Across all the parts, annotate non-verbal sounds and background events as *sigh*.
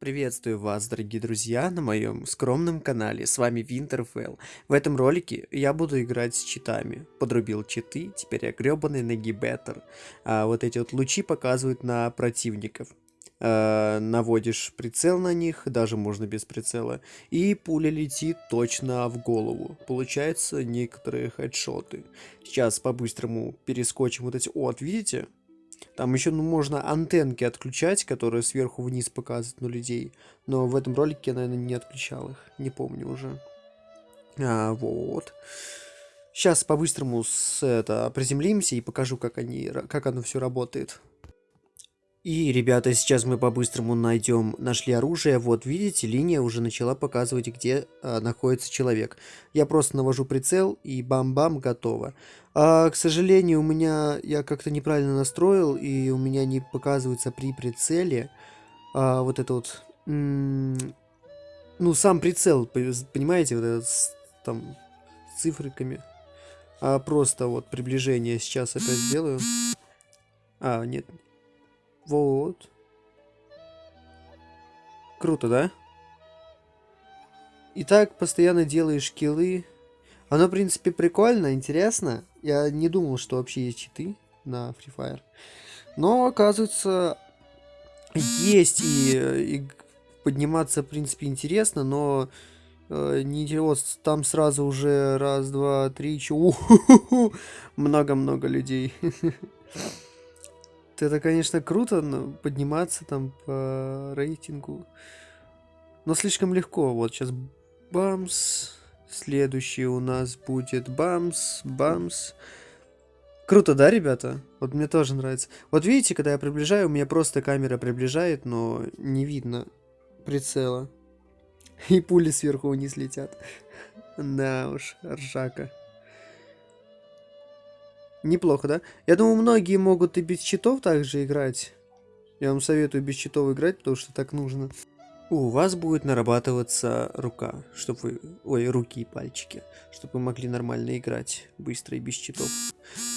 Приветствую вас, дорогие друзья, на моем скромном канале. С вами Winterfell. В этом ролике я буду играть с читами. Подрубил читы, теперь я гребаный нагибетер. А вот эти вот лучи показывают на противников. А, наводишь прицел на них, даже можно без прицела, и пуля летит точно в голову. Получается некоторые хедшоты. Сейчас по-быстрому перескочим вот эти... О, видите? Там еще ну, можно антенки отключать, которые сверху вниз показывают на людей. Но в этом ролике я, наверное, не отключал их. Не помню уже. А, вот. Сейчас по-быстрому с, это, приземлимся и покажу, как, они, как оно все работает. И, ребята, сейчас мы по-быстрому найдем, нашли оружие. Вот, видите, линия уже начала показывать, где а, находится человек. Я просто навожу прицел и бам-бам, готово. А, к сожалению, у меня, я как-то неправильно настроил, и у меня не показывается при прицеле а, вот это вот, ну, сам прицел, понимаете, вот этот, с, там, с цифриками. А просто вот приближение сейчас опять сделаю. А, нет, вот. Круто, да? И так постоянно делаешь киллы. Оно, в принципе, прикольно, интересно. Я не думал, что вообще есть читы на Free Fire. Но, оказывается, есть и, и подниматься, в принципе, интересно, но э, не вот там сразу уже раз, два, три, чего *laughs* много-много людей. *laughs* Это, конечно, круто, но подниматься там по рейтингу. Но слишком легко. Вот сейчас бамс. Следующий у нас будет бамс, бамс. Круто, да, ребята? Вот мне тоже нравится. Вот видите, когда я приближаю, у меня просто камера приближает, но не видно прицела. И пули сверху вниз летят. *laughs* Да уж, ржака. Неплохо, да? Я думаю, многие могут и без читов также играть. Я вам советую без читов играть, потому что так нужно. У вас будет нарабатываться рука, чтобы вы... Ой, руки и пальчики, чтобы вы могли нормально играть, быстро и без читов.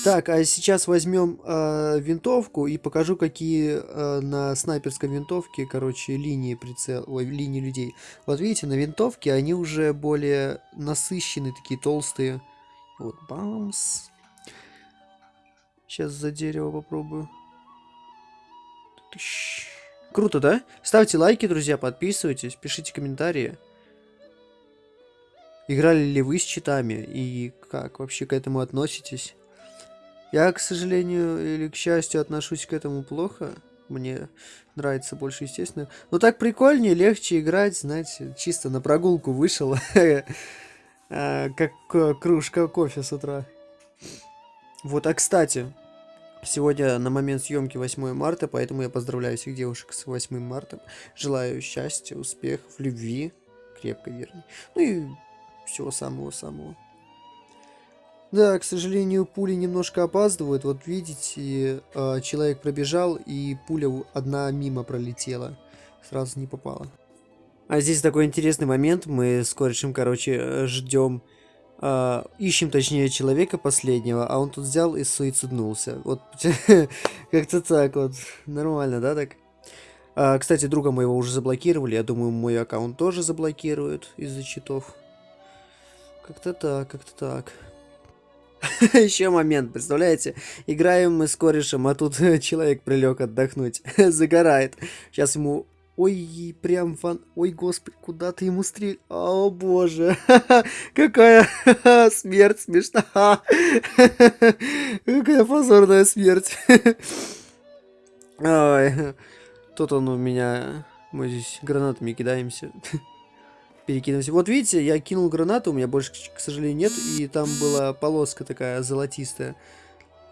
Так, а сейчас возьмем э, винтовку и покажу, какие э, на снайперской винтовке, короче, линии прицел... Ой, линии людей. Вот видите, на винтовке они уже более насыщенные, такие толстые. Вот, бамс. Сейчас за дерево попробую. Круто, да? Ставьте лайки, друзья, подписывайтесь, пишите комментарии. Играли ли вы с читами и как вообще к этому относитесь? Я, к сожалению или к счастью, отношусь к этому плохо. Мне нравится больше, естественно. Но так прикольнее, легче играть, знаете, чисто на прогулку вышел. *laughs* А, как кружка кофе с утра. Вот, а кстати, Сегодня на момент съемки 8 марта, поэтому я поздравляю всех девушек с 8 марта. Желаю счастья, успехов, любви, крепко вернее. Ну и всего самого-самого. Да, к сожалению, пули немножко опаздывают. Вот видите, э, человек пробежал, и пуля одна мимо пролетела. Сразу не попала. А здесь такой интересный момент. Мы с корешем, короче, ждем Uh, ищем, точнее, человека последнего, а он тут взял и суициднулся. Вот, *laughs* как-то так вот. Нормально, да, так? Uh, кстати, друга моего уже заблокировали. Я думаю, мой аккаунт тоже заблокируют из-за читов. Как-то так, как-то так. *laughs* Еще момент, представляете? Играем мы с корешем, а тут *laughs* человек прилег отдохнуть. Загорает. Сейчас ему Ой, прям фан... Ой, господи, куда ты ему стрель... О, боже. *laughs* Какая *laughs* смерть смешна. *laughs* Какая позорная смерть. Ой. Тут он у меня... Мы здесь гранатами кидаемся. Перекидываемся. Вот видите, я кинул гранату, у меня больше, к сожалению, нет. И там была полоска такая золотистая.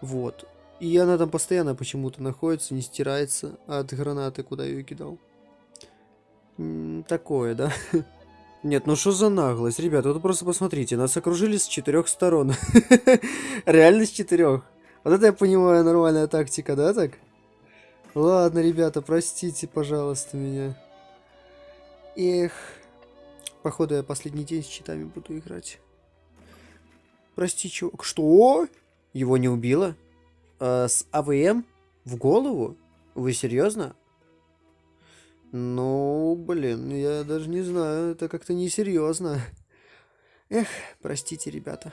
Вот. И она там постоянно почему-то находится, не стирается от гранаты, куда ее кидал такое, да? *laughs* Нет, ну что за наглость? Ребята, вот просто посмотрите, нас окружили с четырех сторон. *laughs* Реально с четырех. Вот это я понимаю, нормальная тактика, да, так? Ладно, ребята, простите, пожалуйста, меня. Эх. Походу, я последний день с читами буду играть. Прости, чувак. Что? Его не убило? А, с АВМ? В голову? Вы серьезно? Ну, блин, я даже не знаю, это как-то несерьезно. Эх, простите, ребята.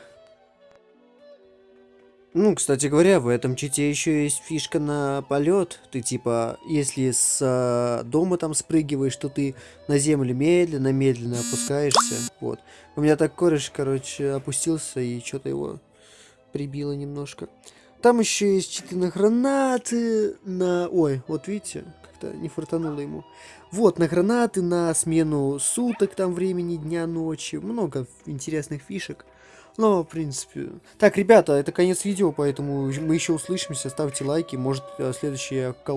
Ну, кстати говоря, в этом чите еще есть фишка на полет. Ты типа, если с а, дома там спрыгиваешь, то ты на землю медленно-медленно опускаешься. Вот. У меня так кореш, короче, опустился и что-то его прибило немножко. Там еще есть читы на гранаты, на... Ой, вот видите, как-то не фартануло ему. Вот, на гранаты, на смену суток, там времени, дня, ночи. Много интересных фишек. Но, в принципе... Так, ребята, это конец видео, поэтому мы еще услышимся. Ставьте лайки. Может, следующая колда